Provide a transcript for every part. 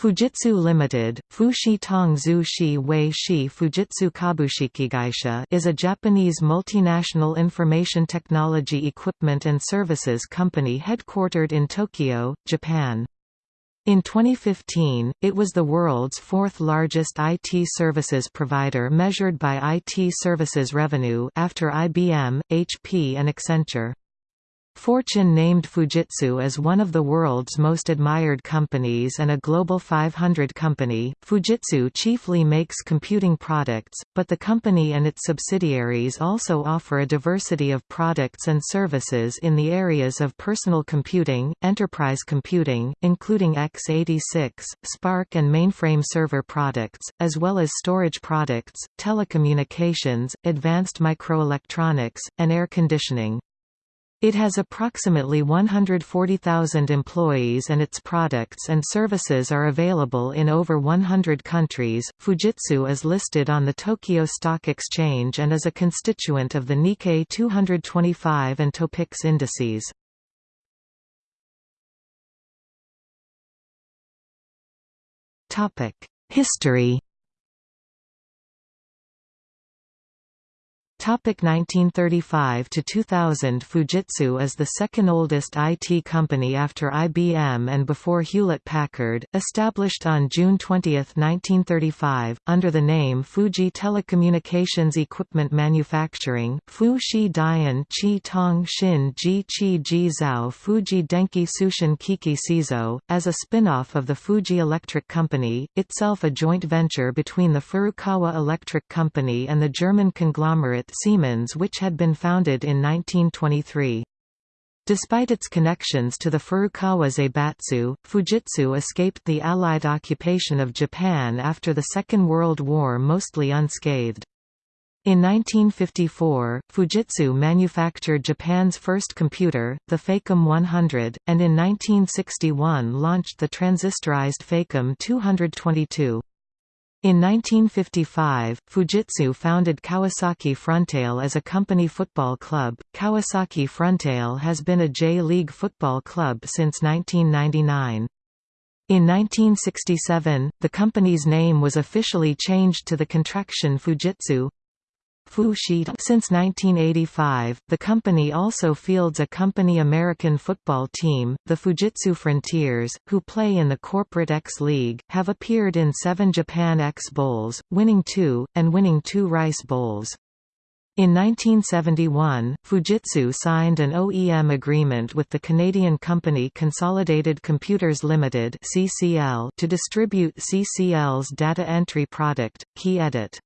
Fujitsu Limited, Fushi Tong Zhu Shi Wei Shi Fujitsu Kabushikigaisha is a Japanese multinational information technology equipment and services company headquartered in Tokyo, Japan. In 2015, it was the world's fourth largest IT services provider measured by IT services revenue after IBM, HP and Accenture. Fortune named Fujitsu as one of the world's most admired companies and a Global 500 company. Fujitsu chiefly makes computing products, but the company and its subsidiaries also offer a diversity of products and services in the areas of personal computing, enterprise computing, including x86, SPARC and mainframe server products, as well as storage products, telecommunications, advanced microelectronics, and air conditioning. It has approximately 140,000 employees and its products and services are available in over 100 countries. Fujitsu is listed on the Tokyo Stock Exchange and is a constituent of the Nikkei 225 and Topix indices. Topic: History 1935 to 2000 Fujitsu is the second oldest IT company after IBM and before Hewlett-Packard, established on June 20, 1935, under the name Fuji Telecommunications Equipment Manufacturing, Fu Shi Dian Chi Tong Shin Ji Chi Ji Zhao Fuji Denki Sushin Kiki Sizo, as a spin-off of the Fuji Electric Company, itself a joint venture between the Furukawa Electric Company and the German conglomerate Siemens which had been founded in 1923. Despite its connections to the Furukawa Zaibatsu, Fujitsu escaped the Allied occupation of Japan after the Second World War mostly unscathed. In 1954, Fujitsu manufactured Japan's first computer, the Facom 100, and in 1961 launched the transistorized Facom 222. In 1955, Fujitsu founded Kawasaki Frontale as a company football club. Kawasaki Frontale has been a J-League football club since 1999. In 1967, the company's name was officially changed to the contraction Fujitsu. Since 1985, the company also fields a company American football team, the Fujitsu Frontiers, who play in the Corporate X League, have appeared in seven Japan X Bowls, winning two, and winning two Rice Bowls. In 1971, Fujitsu signed an OEM agreement with the Canadian company Consolidated Computers Limited (CCL) to distribute CCL's data entry product, KeyEdit.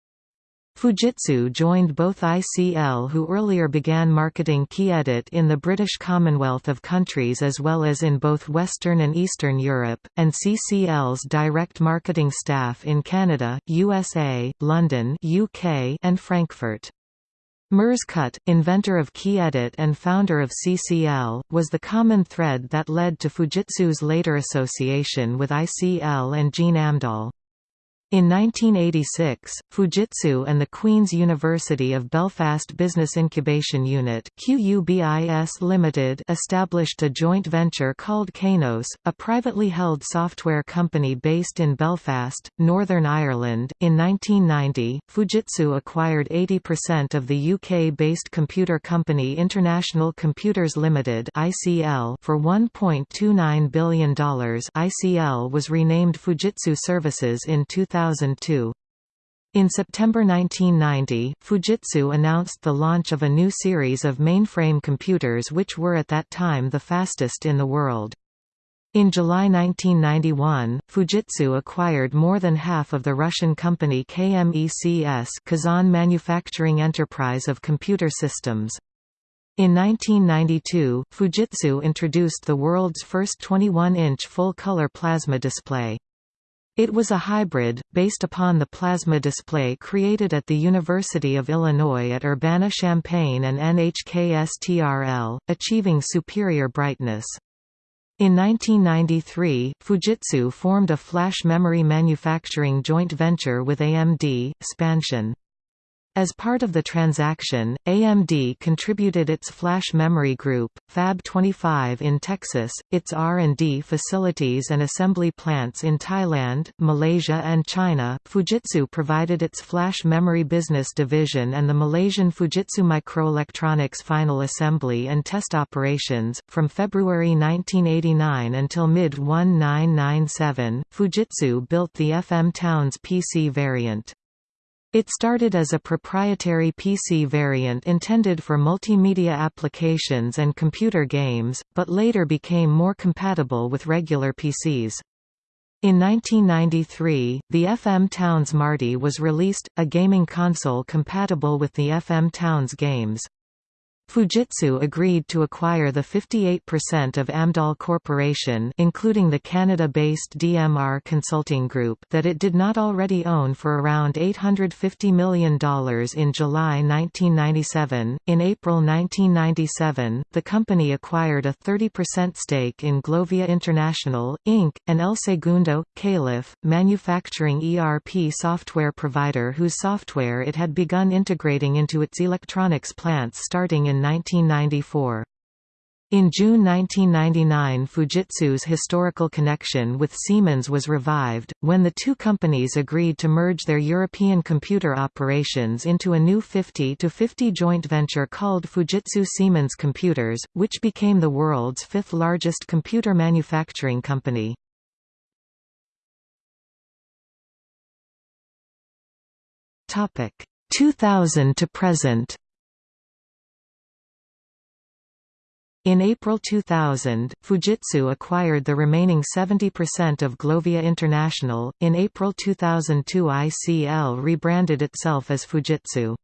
Fujitsu joined both ICL who earlier began marketing KeyEdit in the British Commonwealth of countries as well as in both Western and Eastern Europe, and CCL's direct marketing staff in Canada, USA, London UK, and Frankfurt. Mers Kutt, inventor of KeyEdit and founder of CCL, was the common thread that led to Fujitsu's later association with ICL and Gene Amdahl. In 1986, Fujitsu and the Queen's University of Belfast Business Incubation Unit QUBIS Limited established a joint venture called Kainos, a privately held software company based in Belfast, Northern Ireland. In 1990, Fujitsu acquired 80% of the UK-based computer company International Computers Limited (ICL) for $1.29 billion. ICL was renamed Fujitsu Services in 2000 2002. In September 1990, Fujitsu announced the launch of a new series of mainframe computers which were at that time the fastest in the world. In July 1991, Fujitsu acquired more than half of the Russian company KMECS Kazan Manufacturing Enterprise of Computer Systems. In 1992, Fujitsu introduced the world's first 21-inch full-color plasma display. It was a hybrid, based upon the plasma display created at the University of Illinois at Urbana-Champaign and NHKSTRL, achieving superior brightness. In 1993, Fujitsu formed a flash memory manufacturing joint venture with AMD, Spansion. As part of the transaction, AMD contributed its flash memory group, Fab 25 in Texas, its R&D facilities and assembly plants in Thailand, Malaysia and China. Fujitsu provided its flash memory business division and the Malaysian Fujitsu Microelectronics final assembly and test operations from February 1989 until mid-1997. Fujitsu built the FM Towns PC variant. It started as a proprietary PC variant intended for multimedia applications and computer games, but later became more compatible with regular PCs. In 1993, the FM Towns Marty was released, a gaming console compatible with the FM Towns games. Fujitsu agreed to acquire the 58% of Amdahl Corporation including the Canada-based DMR Consulting Group that it did not already own for around $850 million in July 1997. In April 1997, the company acquired a 30% stake in Glovia International, Inc., an El Segundo, Calif, manufacturing ERP software provider whose software it had begun integrating into its electronics plants starting in 1994. In June 1999 Fujitsu's historical connection with Siemens was revived, when the two companies agreed to merge their European computer operations into a new 50-50 joint venture called Fujitsu Siemens Computers, which became the world's fifth largest computer manufacturing company. Topic 2000 to present. In April 2000, Fujitsu acquired the remaining 70% of Glovia International. In April 2002, ICL rebranded itself as Fujitsu.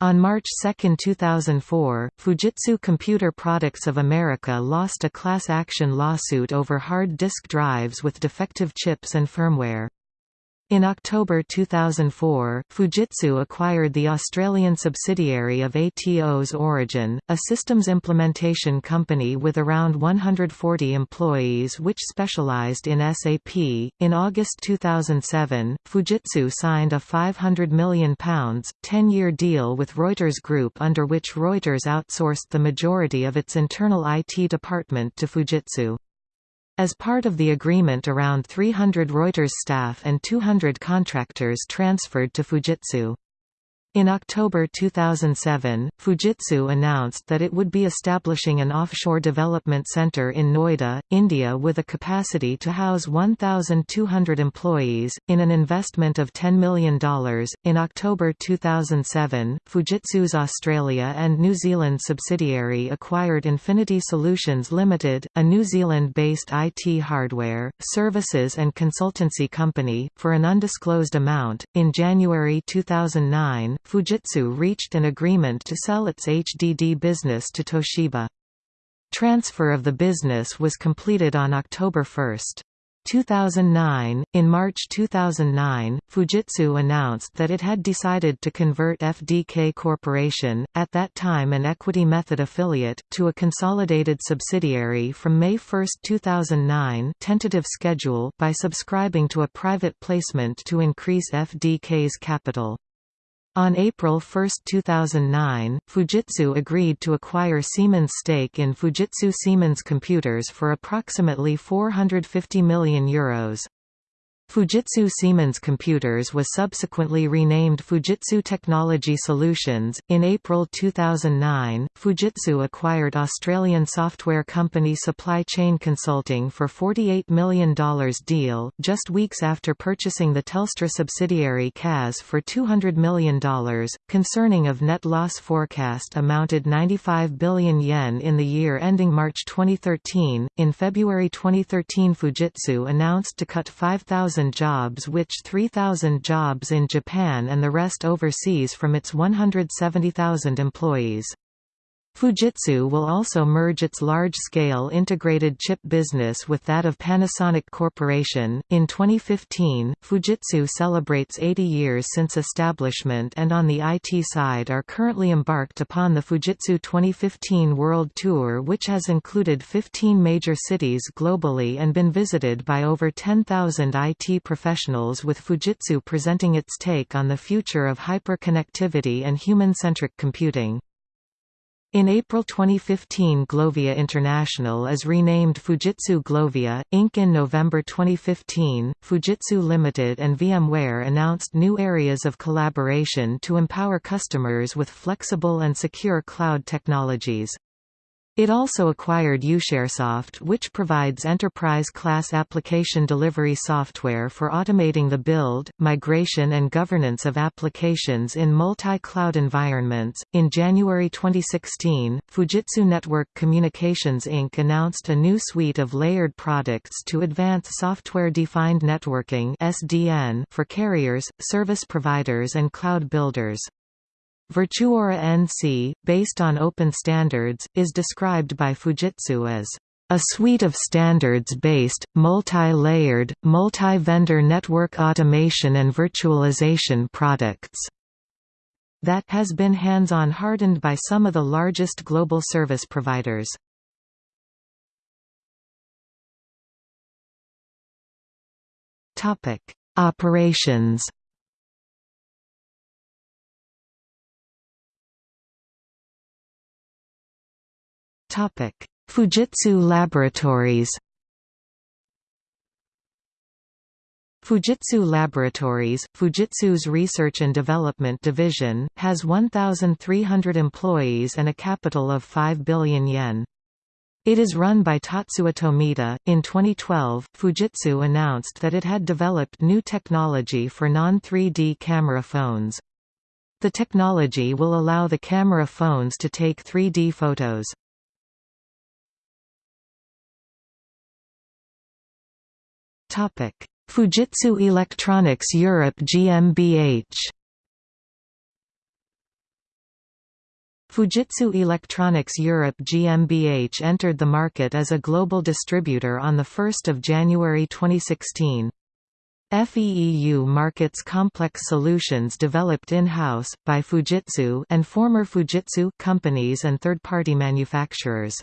On March 2, 2004, Fujitsu Computer Products of America lost a class action lawsuit over hard disk drives with defective chips and firmware. In October 2004, Fujitsu acquired the Australian subsidiary of Atos Origin, a systems implementation company with around 140 employees which specialized in SAP. In August 2007, Fujitsu signed a £500 million, 10-year deal with Reuters Group under which Reuters outsourced the majority of its internal IT department to Fujitsu. As part of the agreement around 300 Reuters staff and 200 contractors transferred to Fujitsu. In October 2007, Fujitsu announced that it would be establishing an offshore development center in Noida, India with a capacity to house 1,200 employees, in an investment of $10 million. In October 2007, Fujitsu's Australia and New Zealand subsidiary acquired Infinity Solutions Limited, a New Zealand based IT hardware, services, and consultancy company, for an undisclosed amount. In January 2009, Fujitsu reached an agreement to sell its HDD business to Toshiba. Transfer of the business was completed on October 1. 2009. In March 2009, Fujitsu announced that it had decided to convert FDK Corporation, at that time an equity method affiliate, to a consolidated subsidiary from May 1, 2009 tentative schedule by subscribing to a private placement to increase FDK's capital. On April 1, 2009, Fujitsu agreed to acquire Siemens' stake in Fujitsu Siemens Computers for approximately €450 million. Euros. Fujitsu Siemens Computers was subsequently renamed Fujitsu Technology Solutions. In April 2009, Fujitsu acquired Australian software company Supply Chain Consulting for $48 million deal, just weeks after purchasing the Telstra subsidiary CAS for $200 million. Concerning of net loss forecast amounted 95 billion yen in the year ending March 2013. In February 2013, Fujitsu announced to cut 5,000 jobs which 3,000 jobs in Japan and the rest overseas from its 170,000 employees. Fujitsu will also merge its large-scale integrated chip business with that of Panasonic Corporation. In 2015, Fujitsu celebrates 80 years since establishment and on the IT side are currently embarked upon the Fujitsu 2015 World Tour which has included 15 major cities globally and been visited by over 10,000 IT professionals with Fujitsu presenting its take on the future of hyperconnectivity and human-centric computing. In April 2015 Glovia International is renamed Fujitsu Glovia, Inc. In November 2015, Fujitsu Limited and VMware announced new areas of collaboration to empower customers with flexible and secure cloud technologies. It also acquired Usharesoft which provides enterprise-class application delivery software for automating the build, migration and governance of applications in multi-cloud environments. In January 2016, Fujitsu Network Communications Inc. announced a new suite of layered products to advance software-defined networking (SDN) for carriers, service providers and cloud builders. Virtuora NC, based on open standards, is described by Fujitsu as a suite of standards-based, multi-layered, multi-vendor network automation and virtualization products that has been hands-on hardened by some of the largest global service providers. Operations Fujitsu Laboratories. Fujitsu Laboratories, Fujitsu's research and development division, has 1,300 employees and a capital of 5 billion yen. It is run by Tatsuya Tomita. In 2012, Fujitsu announced that it had developed new technology for non-3D camera phones. The technology will allow the camera phones to take 3D photos. Topic: Fujitsu Electronics Europe GmbH. Fujitsu Electronics Europe GmbH entered the market as a global distributor on 1 January 2016. FEEU markets complex solutions developed in-house, by Fujitsu and former Fujitsu companies and third-party manufacturers.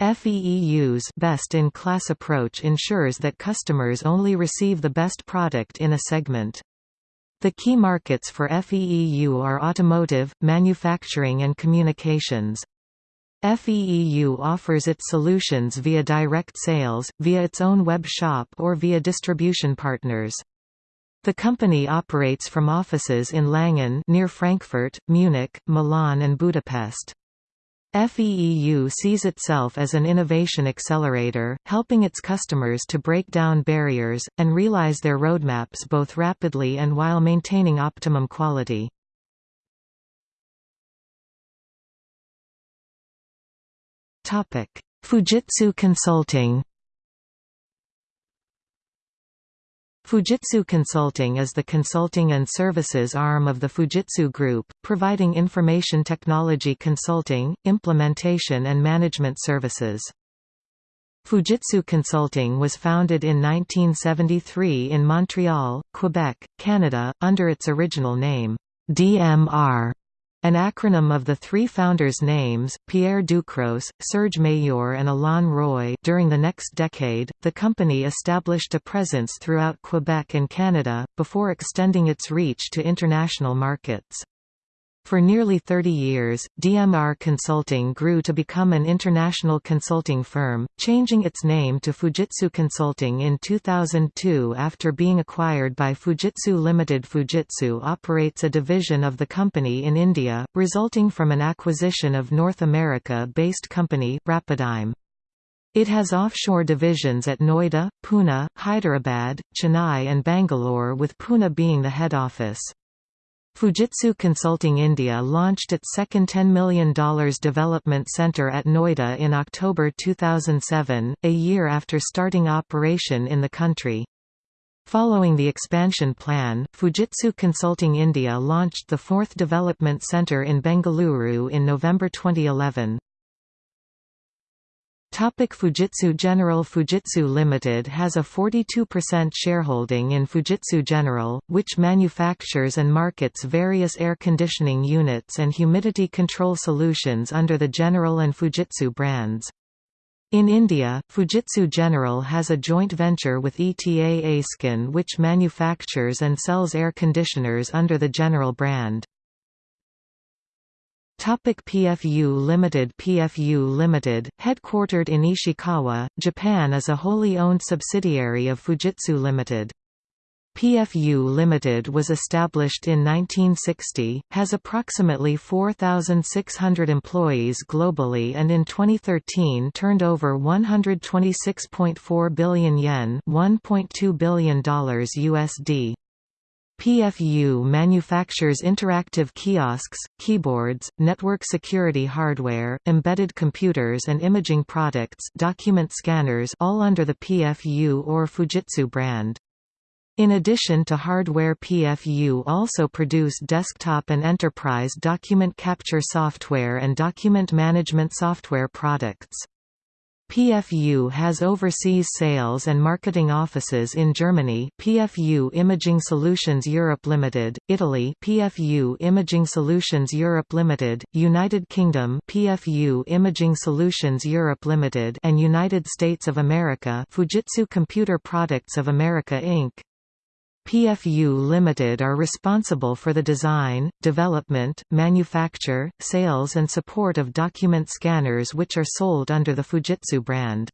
FEEU's best-in-class approach ensures that customers only receive the best product in a segment. The key markets for FEEU are automotive, manufacturing and communications. FEEU offers its solutions via direct sales, via its own web shop or via distribution partners. The company operates from offices in Langen near Frankfurt, Munich, Milan and Budapest. FEEU sees itself as an innovation accelerator, helping its customers to break down barriers, and realize their roadmaps both rapidly and while maintaining optimum quality. Fujitsu Consulting Fujitsu Consulting is the consulting and services arm of the Fujitsu Group, providing information technology consulting, implementation and management services. Fujitsu Consulting was founded in 1973 in Montreal, Quebec, Canada, under its original name, DMR. An acronym of the three founders' names, Pierre Ducros, Serge Meilleur and Alain Roy during the next decade, the company established a presence throughout Quebec and Canada, before extending its reach to international markets. For nearly 30 years, DMR Consulting grew to become an international consulting firm, changing its name to Fujitsu Consulting in 2002 after being acquired by Fujitsu Limited. Fujitsu operates a division of the company in India, resulting from an acquisition of North America-based company, Rapidigm. It has offshore divisions at Noida, Pune, Hyderabad, Chennai and Bangalore with Pune being the head office. Fujitsu Consulting India launched its second $10 million development center at Noida in October 2007, a year after starting operation in the country. Following the expansion plan, Fujitsu Consulting India launched the fourth development centre in Bengaluru in November 2011. Topic Fujitsu General Fujitsu Limited has a 42% shareholding in Fujitsu General, which manufactures and markets various air conditioning units and humidity control solutions under the General and Fujitsu brands. In India, Fujitsu General has a joint venture with ETA Aiskin which manufactures and sells air conditioners under the General brand. Topic PFU Limited PFU Limited, headquartered in Ishikawa, Japan is a wholly owned subsidiary of Fujitsu Limited. PFU Limited was established in 1960, has approximately 4,600 employees globally and in 2013 turned over 126.4 billion yen $1.2 billion USD. PFU manufactures interactive kiosks, keyboards, network security hardware, embedded computers and imaging products document scanners all under the PFU or Fujitsu brand. In addition to hardware PFU also produce desktop and enterprise document capture software and document management software products. PFU has overseas sales and marketing offices in Germany PFU Imaging Solutions Europe Limited, Italy PFU Imaging Solutions Europe Limited, United Kingdom PFU Imaging Solutions Europe Limited and United States of America Fujitsu Computer Products of America Inc. PFU Limited are responsible for the design, development, manufacture, sales and support of document scanners which are sold under the Fujitsu brand.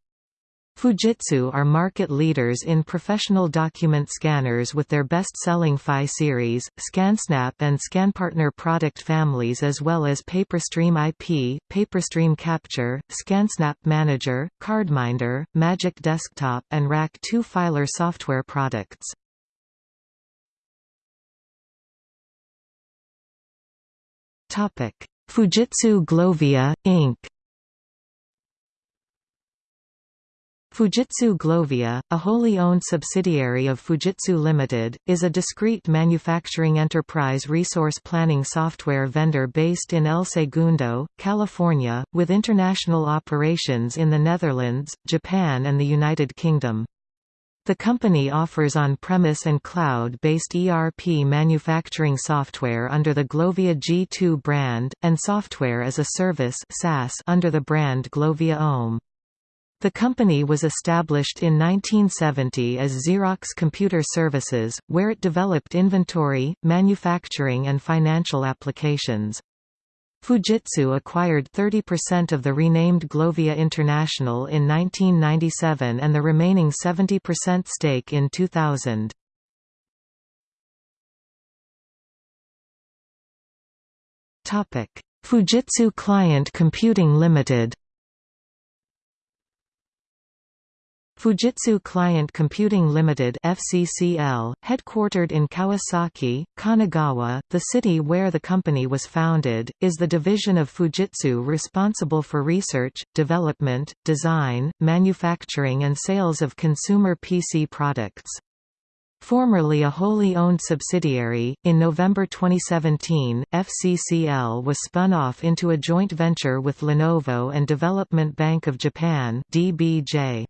Fujitsu are market leaders in professional document scanners with their best-selling fi series, ScanSnap and ScanPartner product families as well as PaperStream IP, PaperStream Capture, ScanSnap Manager, CardMinder, Magic Desktop and Rack 2 Filer software products. Fujitsu Glovia, Inc. Fujitsu Glovia, a wholly owned subsidiary of Fujitsu Limited, is a discrete manufacturing enterprise resource planning software vendor based in El Segundo, California, with international operations in the Netherlands, Japan and the United Kingdom. The company offers on-premise and cloud-based ERP manufacturing software under the Glovia G2 brand, and software as a service SaaS under the brand Glovia OM. The company was established in 1970 as Xerox Computer Services, where it developed inventory, manufacturing and financial applications. Fujitsu acquired 30% of the renamed Glovia International in 1997 and the remaining 70% stake in 2000. Fujitsu Client Computing Limited Fujitsu Client Computing Limited FCCL, headquartered in Kawasaki, Kanagawa, the city where the company was founded, is the division of Fujitsu responsible for research, development, design, manufacturing and sales of consumer PC products. Formerly a wholly owned subsidiary, in November 2017, FCCL was spun off into a joint venture with Lenovo and Development Bank of Japan DBJ.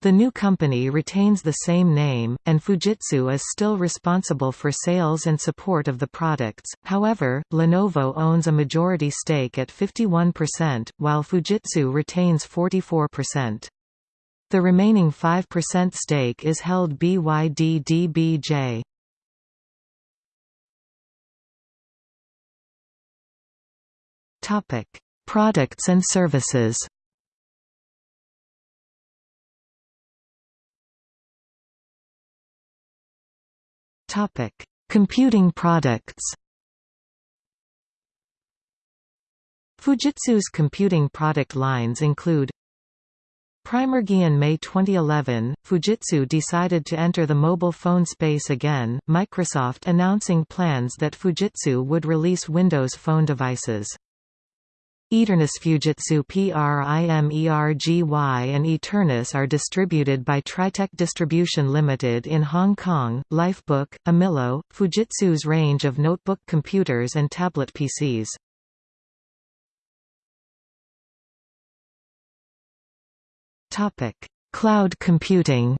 The new company retains the same name, and Fujitsu is still responsible for sales and support of the products, however, Lenovo owns a majority stake at 51%, while Fujitsu retains 44%. The remaining 5% stake is held BYD DBJ. Products and services Topic: Computing products. Fujitsu's computing product lines include Primergy in May 2011, Fujitsu decided to enter the mobile phone space again, Microsoft announcing plans that Fujitsu would release Windows Phone devices. Eternus Fujitsu PRIMERGY and Eternus are distributed by Tritech Distribution Limited in Hong Kong. Lifebook, Amilo, Fujitsu's range of notebook computers and tablet PCs. Topic: Cloud computing.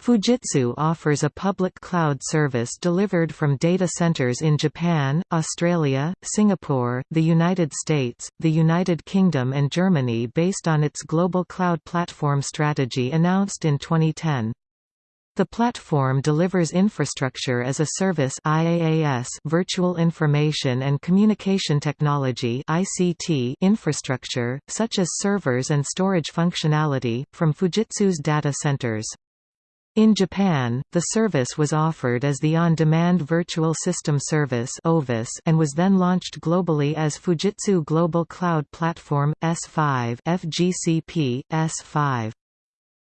Fujitsu offers a public cloud service delivered from data centers in Japan, Australia, Singapore, the United States, the United Kingdom and Germany based on its global cloud platform strategy announced in 2010. The platform delivers infrastructure as a service IaaS virtual information and communication technology ICT infrastructure, such as servers and storage functionality, from Fujitsu's data centers. In Japan, the service was offered as the On-Demand Virtual System Service and was then launched globally as Fujitsu Global Cloud Platform, S5 FGCP, S5.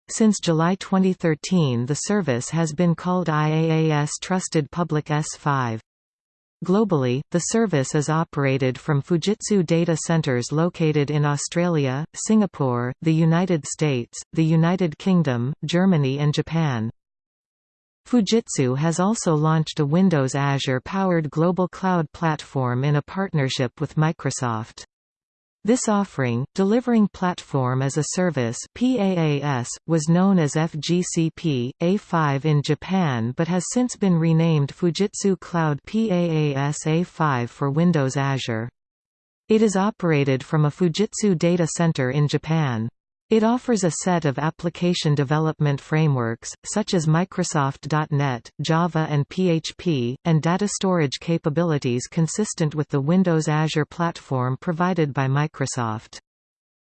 Since July 2013 the service has been called IaaS Trusted Public S5. Globally, the service is operated from Fujitsu data centers located in Australia, Singapore, the United States, the United Kingdom, Germany and Japan. Fujitsu has also launched a Windows Azure-powered global cloud platform in a partnership with Microsoft. This offering, delivering Platform as a Service PaaS, was known as FGCP, A5 in Japan but has since been renamed Fujitsu Cloud PaaS A5 for Windows Azure. It is operated from a Fujitsu data center in Japan. It offers a set of application development frameworks, such as Microsoft.NET, Java and PHP, and data storage capabilities consistent with the Windows Azure platform provided by Microsoft.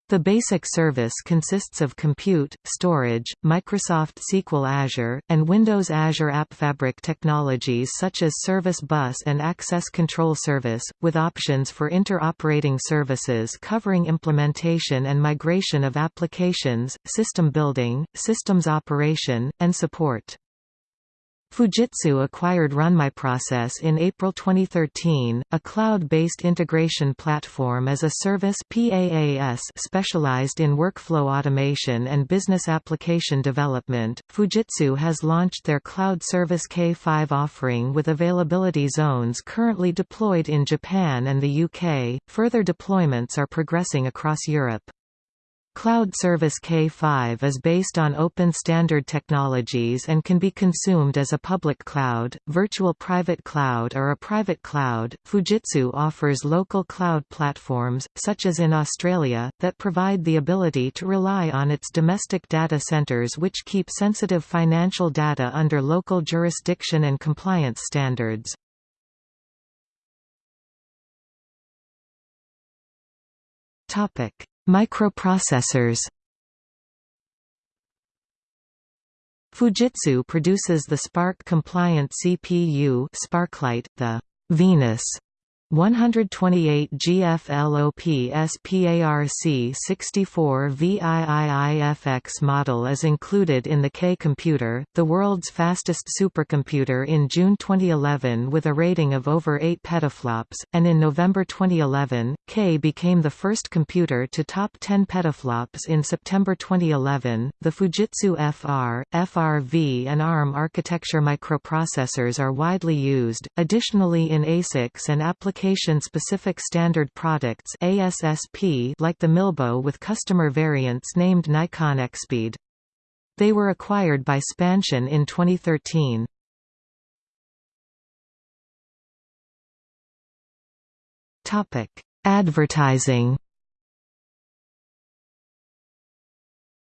The basic service consists of compute, storage, Microsoft SQL Azure, and Windows Azure App Fabric technologies such as Service Bus and Access Control Service, with options for inter-operating services covering implementation and migration of applications, system building, systems operation, and support. Fujitsu acquired RunMyProcess in April 2013, a cloud-based integration platform as a service PaaS specialized in workflow automation and business application development. Fujitsu has launched their cloud service K5 offering with availability zones currently deployed in Japan and the UK. Further deployments are progressing across Europe. Cloud Service K5 is based on open standard technologies and can be consumed as a public cloud, virtual private cloud or a private cloud. Fujitsu offers local cloud platforms, such as in Australia, that provide the ability to rely on its domestic data centers which keep sensitive financial data under local jurisdiction and compliance standards. Topic Microprocessors. Fujitsu produces the SPARC-compliant CPU SPARClite, the Venus 128 GFLOP SPARC 64 VIIIFX model is included in the K computer, the world's fastest supercomputer in June 2011 with a rating of over 8 petaflops, and in November 2011, K became the first computer to top 10 petaflops in September 2011. The Fujitsu FR, FRV and ARM architecture microprocessors are widely used, additionally in ASICs and applications application-specific standard products ASSP like the Milbeaut with customer variants named Nikon Expeed. They were acquired by Spansion in 2013. Topic: Advertising.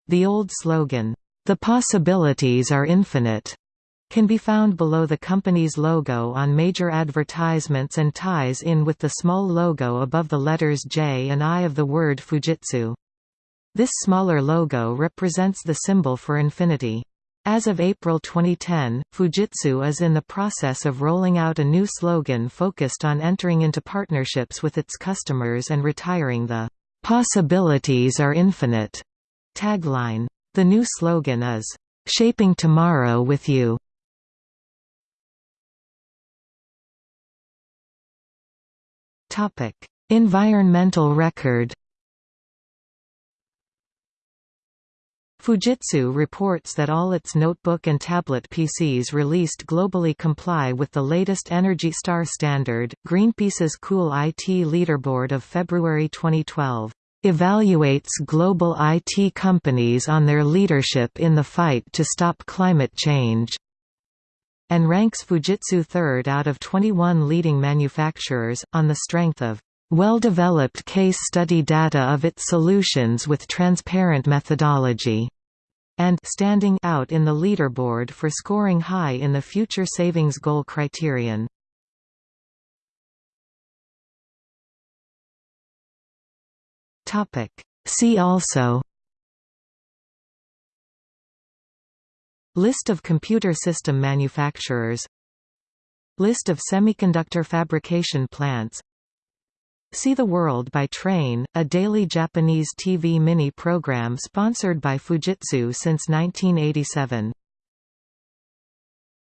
The old slogan, "The possibilities are infinite." Can be found below the company's logo on major advertisements and ties in with the small logo above the letters J and I of the word Fujitsu. This smaller logo represents the symbol for infinity. As of April 2010, Fujitsu is in the process of rolling out a new slogan focused on entering into partnerships with its customers and retiring the "'Possibilities are infinite' tagline. The new slogan is, "'Shaping Tomorrow with You' Topic: Environmental record. Fujitsu reports that all its notebook and tablet PCs released globally comply with the latest Energy Star standard. Greenpeace's Cool IT leaderboard of February 2012 evaluates global IT companies on their leadership in the fight to stop climate change and ranks Fujitsu third out of 21 leading manufacturers, on the strength of well-developed case study data of its solutions with transparent methodology and standing out in the leaderboard for scoring high in the future savings goal criterion. See also List of computer system manufacturers List of semiconductor fabrication plants See the World by Train, a daily Japanese TV mini program sponsored by Fujitsu since 1987.